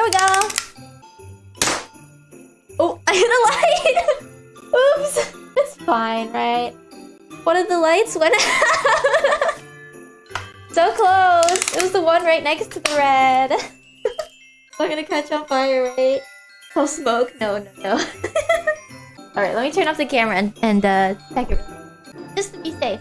There we go. Oh, I hit a light. Oops. It's fine, right? One of the lights went out. so close. It was the one right next to the red. I'm gonna catch on fire, right? Oh, smoke. No, no, no. Alright, let me turn off the camera and, and uh, check it. Just to be safe.